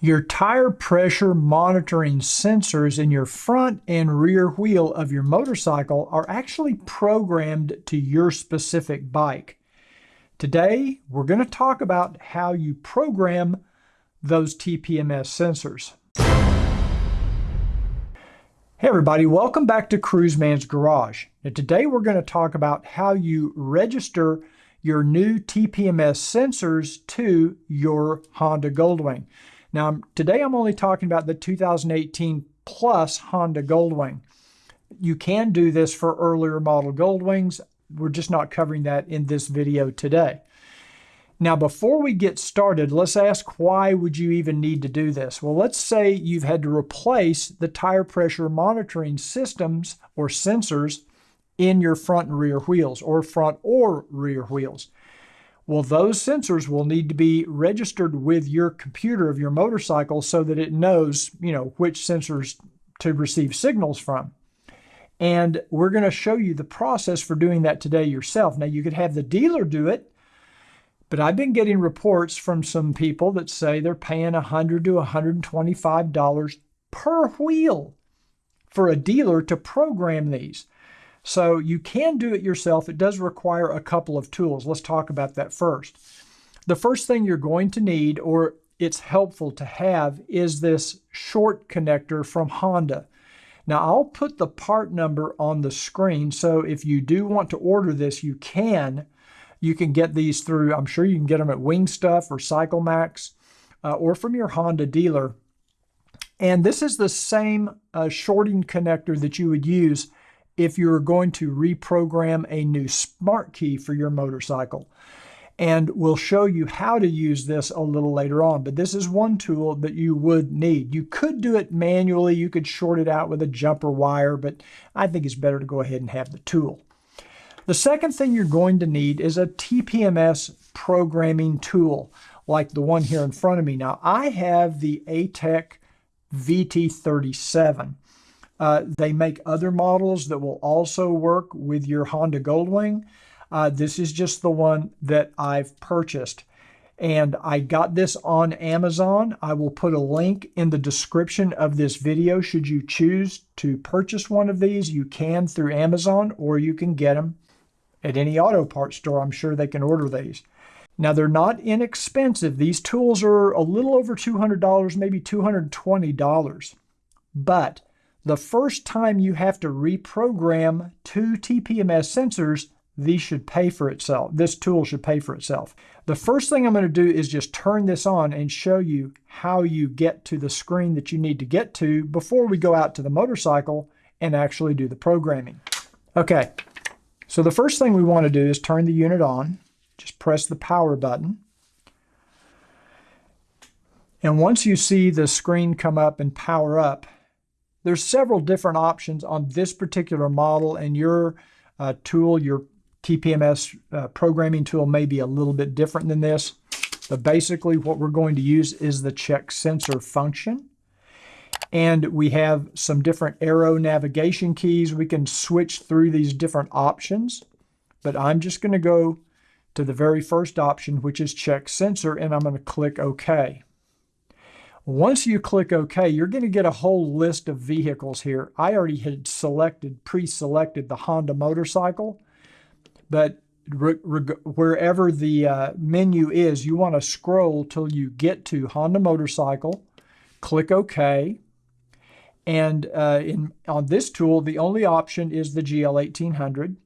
Your tire pressure monitoring sensors in your front and rear wheel of your motorcycle are actually programmed to your specific bike. Today, we're going to talk about how you program those TPMS sensors. Hey everybody, welcome back to Cruiseman's Garage. Now today we're going to talk about how you register your new TPMS sensors to your Honda Goldwing. Now, today I'm only talking about the 2018 plus Honda Goldwing. You can do this for earlier model Goldwings. We're just not covering that in this video today. Now, before we get started, let's ask why would you even need to do this? Well, let's say you've had to replace the tire pressure monitoring systems or sensors in your front and rear wheels or front or rear wheels. Well, those sensors will need to be registered with your computer of your motorcycle so that it knows, you know, which sensors to receive signals from. And we're going to show you the process for doing that today yourself. Now, you could have the dealer do it, but I've been getting reports from some people that say they're paying 100 to $125 per wheel for a dealer to program these. So you can do it yourself. It does require a couple of tools. Let's talk about that first. The first thing you're going to need, or it's helpful to have, is this short connector from Honda. Now I'll put the part number on the screen, so if you do want to order this, you can. You can get these through, I'm sure you can get them at Wing Stuff or CycleMax uh, or from your Honda dealer. And this is the same uh, shorting connector that you would use if you're going to reprogram a new smart key for your motorcycle. And we'll show you how to use this a little later on, but this is one tool that you would need. You could do it manually, you could short it out with a jumper wire, but I think it's better to go ahead and have the tool. The second thing you're going to need is a TPMS programming tool, like the one here in front of me. Now, I have the ATEQ VT37. Uh, they make other models that will also work with your Honda Goldwing. Uh, this is just the one that I've purchased. And I got this on Amazon. I will put a link in the description of this video. Should you choose to purchase one of these, you can through Amazon or you can get them at any auto parts store. I'm sure they can order these. Now, they're not inexpensive. These tools are a little over $200, maybe $220. But the first time you have to reprogram two TPMS sensors, these should pay for itself. This tool should pay for itself. The first thing I'm going to do is just turn this on and show you how you get to the screen that you need to get to before we go out to the motorcycle and actually do the programming. Okay, so the first thing we want to do is turn the unit on. Just press the power button. And once you see the screen come up and power up, there's several different options on this particular model and your uh, tool, your TPMS uh, programming tool may be a little bit different than this. But basically what we're going to use is the check sensor function. And we have some different arrow navigation keys. We can switch through these different options. But I'm just going to go to the very first option, which is check sensor, and I'm going to click OK. Once you click OK, you're going to get a whole list of vehicles here. I already had selected, pre-selected the Honda motorcycle, but wherever the uh, menu is, you want to scroll till you get to Honda motorcycle, click OK, and uh, in, on this tool, the only option is the GL1800.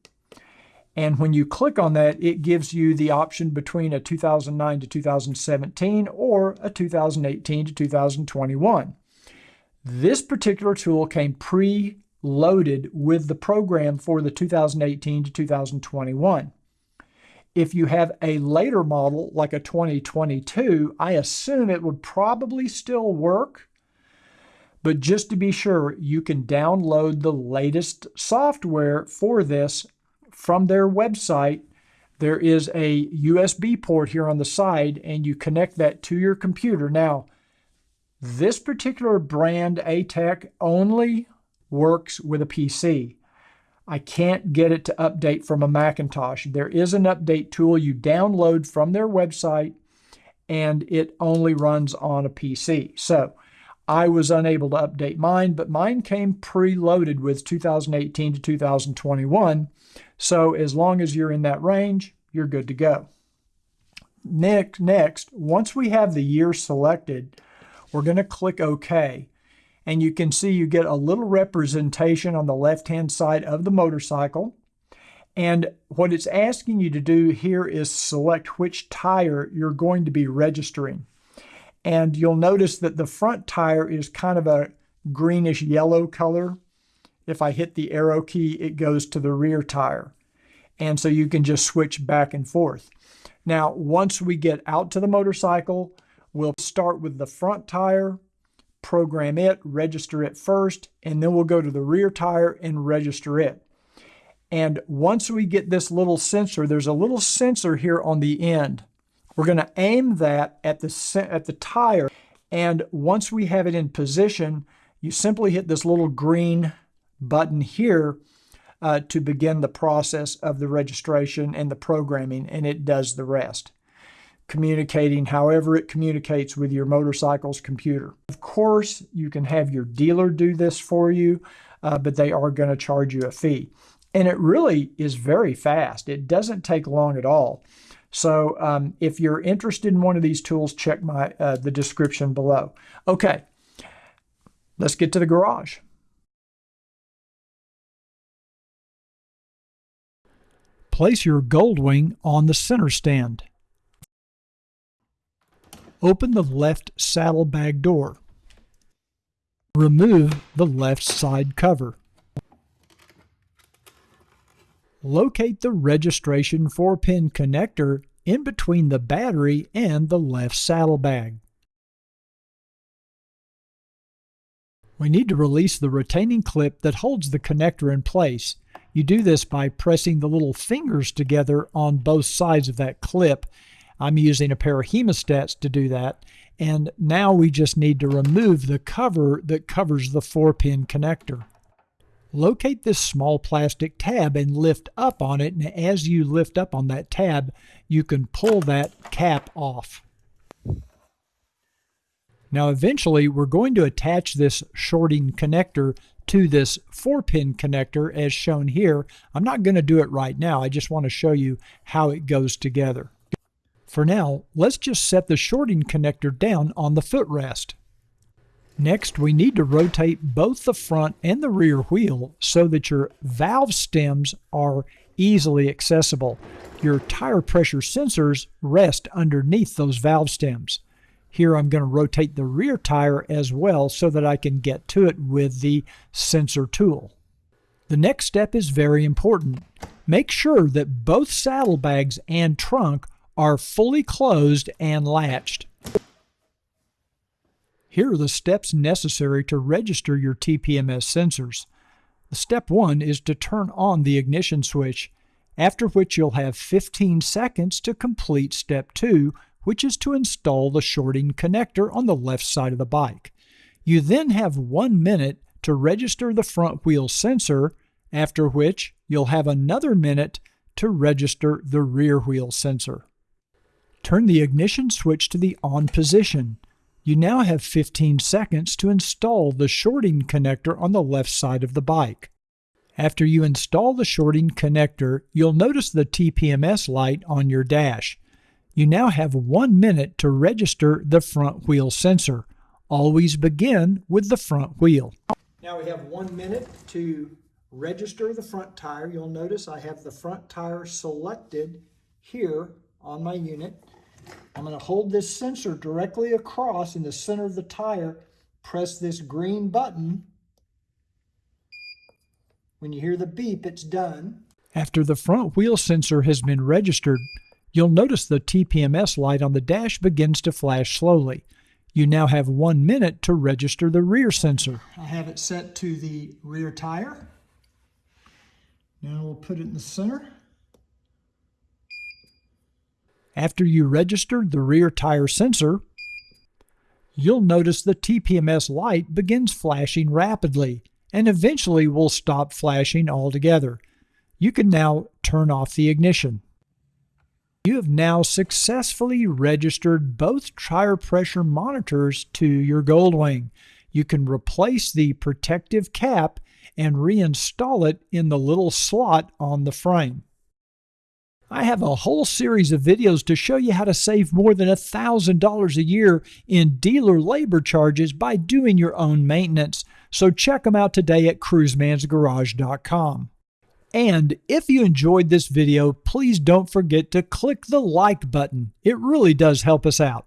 And when you click on that, it gives you the option between a 2009 to 2017 or a 2018 to 2021. This particular tool came pre-loaded with the program for the 2018 to 2021. If you have a later model, like a 2022, I assume it would probably still work. But just to be sure, you can download the latest software for this from their website, there is a USB port here on the side, and you connect that to your computer. Now, this particular brand, ATEQ, only works with a PC. I can't get it to update from a Macintosh. There is an update tool you download from their website, and it only runs on a PC. So I was unable to update mine, but mine came preloaded with 2018 to 2021. So as long as you're in that range, you're good to go. Next, next, once we have the year selected, we're going to click OK. And you can see you get a little representation on the left-hand side of the motorcycle. And what it's asking you to do here is select which tire you're going to be registering. And you'll notice that the front tire is kind of a greenish yellow color. If I hit the arrow key, it goes to the rear tire. And so you can just switch back and forth. Now, once we get out to the motorcycle, we'll start with the front tire, program it, register it first, and then we'll go to the rear tire and register it. And once we get this little sensor, there's a little sensor here on the end. We're going to aim that at the, at the tire. And once we have it in position, you simply hit this little green button here uh, to begin the process of the registration and the programming, and it does the rest, communicating however it communicates with your motorcycle's computer. Of course, you can have your dealer do this for you, uh, but they are going to charge you a fee. And it really is very fast. It doesn't take long at all. So um, if you're interested in one of these tools, check my uh, the description below. Okay, let's get to the garage. Place your Goldwing on the center stand. Open the left saddlebag door. Remove the left side cover. Locate the registration 4-pin connector in between the battery and the left saddlebag. We need to release the retaining clip that holds the connector in place. You do this by pressing the little fingers together on both sides of that clip. I'm using a pair of hemostats to do that. And now we just need to remove the cover that covers the 4-pin connector. Locate this small plastic tab and lift up on it. And as you lift up on that tab, you can pull that cap off. Now eventually we're going to attach this shorting connector to this 4-pin connector as shown here. I'm not going to do it right now. I just want to show you how it goes together. For now, let's just set the shorting connector down on the footrest. Next, we need to rotate both the front and the rear wheel so that your valve stems are easily accessible. Your tire pressure sensors rest underneath those valve stems. Here I'm going to rotate the rear tire as well so that I can get to it with the sensor tool. The next step is very important. Make sure that both saddlebags and trunk are fully closed and latched. Here are the steps necessary to register your TPMS sensors. Step 1 is to turn on the ignition switch, after which you'll have 15 seconds to complete Step 2, which is to install the shorting connector on the left side of the bike. You then have one minute to register the front wheel sensor, after which you'll have another minute to register the rear wheel sensor. Turn the ignition switch to the on position. You now have 15 seconds to install the shorting connector on the left side of the bike. After you install the shorting connector, you'll notice the TPMS light on your dash. You now have one minute to register the front wheel sensor. Always begin with the front wheel. Now we have one minute to register the front tire. You'll notice I have the front tire selected here on my unit. I'm going to hold this sensor directly across in the center of the tire, press this green button. When you hear the beep, it's done. After the front wheel sensor has been registered, You'll notice the TPMS light on the dash begins to flash slowly. You now have one minute to register the rear sensor. I have it set to the rear tire. Now we'll put it in the center. After you register the rear tire sensor, you'll notice the TPMS light begins flashing rapidly and eventually will stop flashing altogether. You can now turn off the ignition. You have now successfully registered both tire pressure monitors to your Goldwing. You can replace the protective cap and reinstall it in the little slot on the frame. I have a whole series of videos to show you how to save more than $1,000 a year in dealer labor charges by doing your own maintenance. So check them out today at cruisemansgarage.com. And if you enjoyed this video, please don't forget to click the like button. It really does help us out.